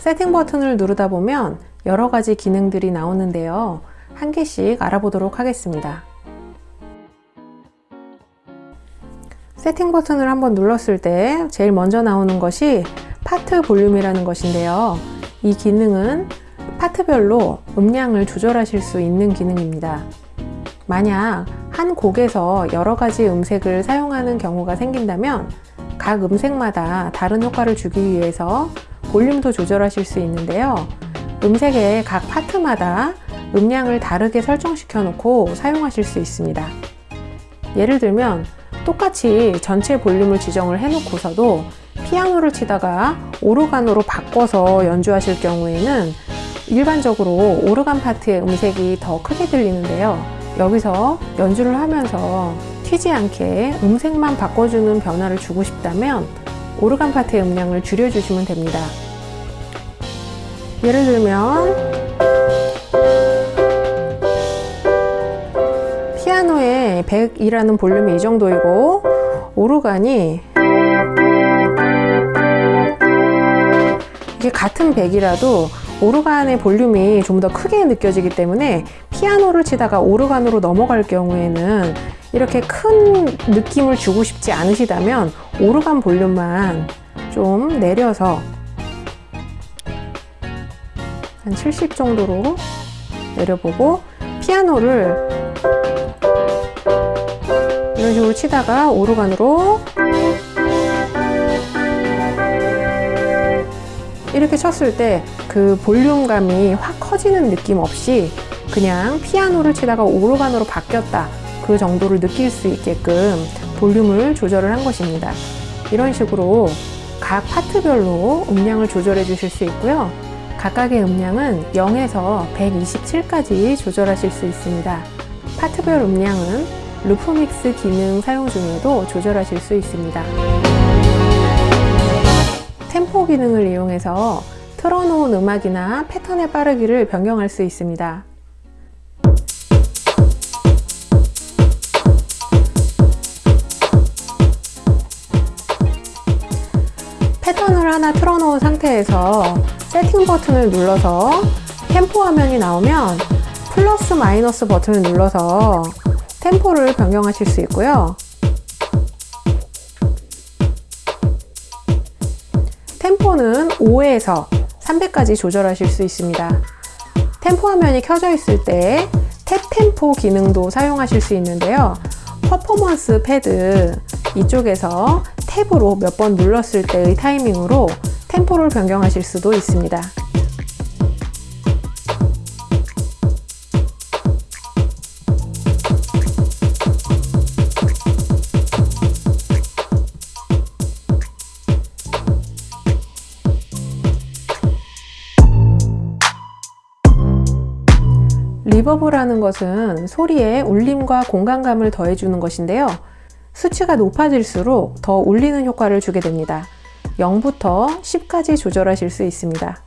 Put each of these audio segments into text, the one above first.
세팅 버튼을 누르다 보면 여러 가지 기능들이 나오는데요. 한 개씩 알아보도록 하겠습니다. 세팅 버튼을 한번 눌렀을 때 제일 먼저 나오는 것이 파트 볼륨이라는 것인데요. 이 기능은 파트별로 음량을 조절하실 수 있는 기능입니다. 만약 한 곡에서 여러 가지 음색을 사용하는 경우가 생긴다면 각 음색마다 다른 효과를 주기 위해서 볼륨도 조절하실 수 있는데요. 음색의 각 파트마다 음량을 다르게 설정시켜 놓고 사용하실 수 있습니다. 예를 들면 똑같이 전체 볼륨을 지정을 해 놓고서도 피아노를 치다가 오르간으로 바꿔서 연주하실 경우에는 일반적으로 오르간 파트의 음색이 더 크게 들리는데요. 여기서 연주를 하면서 튀지 않게 음색만 바꿔주는 변화를 주고 싶다면 오르간 파트의 음량을 줄여주시면 됩니다. 예를 들면 피아노의 100이라는 볼륨이 이 정도이고 오르간이 이게 같은 100이라도 오르간의 볼륨이 좀 더 크게 느껴지기 때문에 피아노를 치다가 오르간으로 넘어갈 경우에는 이렇게 큰 느낌을 주고 싶지 않으시다면 오르간 볼륨만 좀 내려서 한 70 정도로 내려보고 피아노를 이런 식으로 치다가 오르간으로 이렇게 쳤을 때 그 볼륨감이 확 커지는 느낌 없이 그냥 피아노를 치다가 오르간으로 바뀌었다 그 정도를 느낄 수 있게끔 볼륨을 조절을 한 것입니다. 이런 식으로 각 파트별로 음량을 조절해 주실 수 있고요. 각각의 음량은 0에서 127까지 조절하실 수 있습니다. 파트별 음량은 루프믹스 기능 사용 중에도 조절하실 수 있습니다. 템포 기능을 이용해서 틀어놓은 음악이나 패턴의 빠르기를 변경할 수 있습니다. 상태에서 세팅 버튼을 눌러서 템포 화면이 나오면 플러스 마이너스 버튼을 눌러서 템포를 변경하실 수 있고요. 템포는 5에서 300까지 조절하실 수 있습니다. 템포 화면이 켜져 있을 때 탭 템포 기능도 사용하실 수 있는데요. 퍼포먼스 패드 이쪽에서 탭으로 몇 번 눌렀을 때의 타이밍으로 템포를 변경하실 수도 있습니다. 리버브라는 것은 소리에 울림과 공간감을 더해주는 것인데요. 수치가 높아질수록 더 울리는 효과를 주게 됩니다. 0부터 10까지 조절하실 수 있습니다.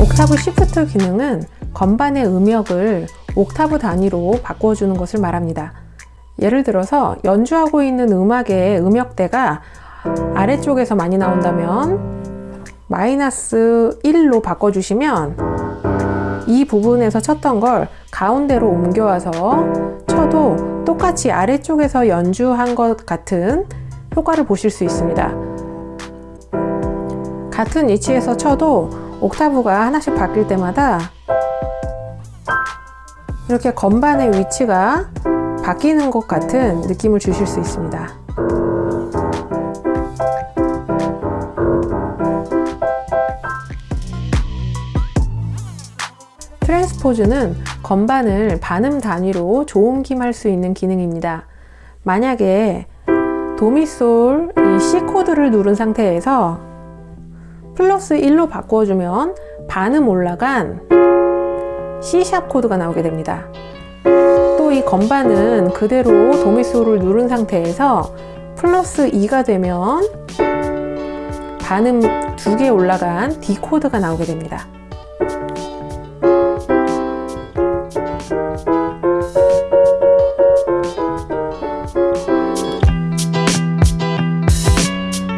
옥타브 시프트 기능은 건반의 음역을 옥타브 단위로 바꿔주는 것을 말합니다. 예를 들어서 연주하고 있는 음악의 음역대가 아래쪽에서 많이 나온다면 마이너스 1로 바꿔주시면 이 부분에서 쳤던 걸 가운데로 옮겨와서 쳐도 똑같이 아래쪽에서 연주한 것 같은 효과를 보실 수 있습니다. 같은 위치에서 쳐도 옥타브가 하나씩 바뀔 때마다 이렇게 건반의 위치가 바뀌는 것 같은 느낌을 주실 수 있습니다. 트랜스포즈는 건반을 반음 단위로 조옮김할 수 있는 기능입니다. 만약에 도미솔 이 C 코드를 누른 상태에서 플러스 1로 바꿔주면 반음 올라간 C sharp 코드가 나오게 됩니다. 또 이 건반은 그대로 도미솔을 누른 상태에서 플러스 2가 되면 반음 두 개 올라간 D 코드가 나오게 됩니다.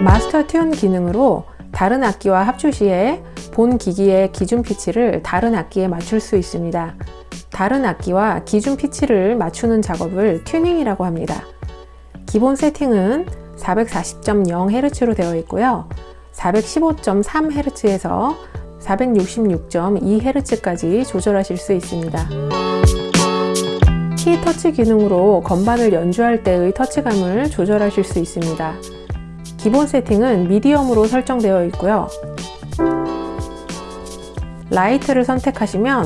마스터 튠 기능으로 다른 악기와 합주 시에 본 기기의 기준 피치를 다른 악기에 맞출 수 있습니다. 다른 악기와 기준 피치를 맞추는 작업을 튜닝이라고 합니다. 기본 세팅은 440.0Hz로 되어 있고요. 415.3Hz에서 466.2Hz까지 조절하실 수 있습니다. 키 터치 기능으로 건반을 연주할 때의 터치감을 조절하실 수 있습니다. 기본 세팅은 medium으로 설정되어 있고요. light를 선택하시면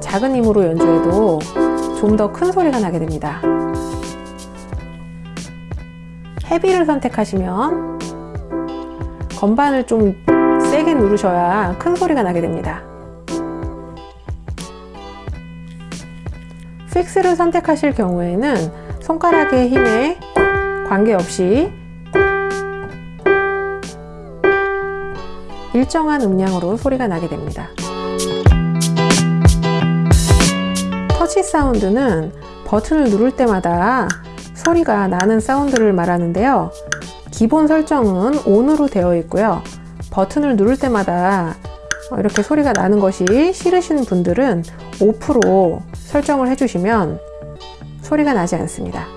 작은 힘으로 연주해도 좀 더 큰 소리가 나게 됩니다. heavy를 선택하시면 건반을 좀 세게 누르셔야 큰 소리가 나게 됩니다. fix를 선택하실 경우에는 손가락의 힘에 관계없이 일정한 음량으로 소리가 나게 됩니다. 터치 사운드는 버튼을 누를 때마다 소리가 나는 사운드를 말하는데요. 기본 설정은 ON으로 되어 있고요. 버튼을 누를 때마다 이렇게 소리가 나는 것이 싫으신 분들은 오프로 설정을 해주시면 소리가 나지 않습니다.